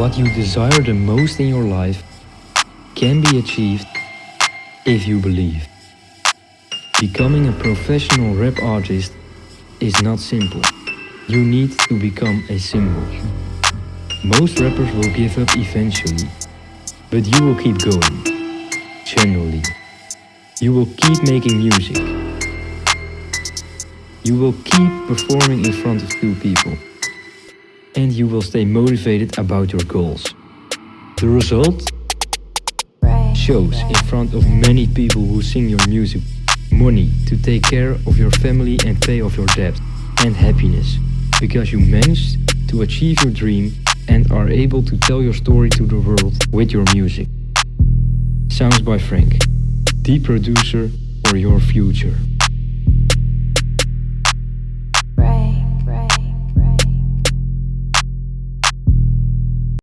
What you desire the most in your life can be achieved if you believe. Becoming a professional rap artist is not simple. You need to become a symbol. Most rappers will give up eventually, but you will keep going. Generally. You will keep making music. You will keep performing in front of two people. And you will stay motivated about your goals. The result? Shows in front of many people who sing your music. Money to take care of your family and pay off your debt. And happiness, because you managed to achieve your dream and are able to tell your story to the world with your music. Sounds by Frank, the producer for your future.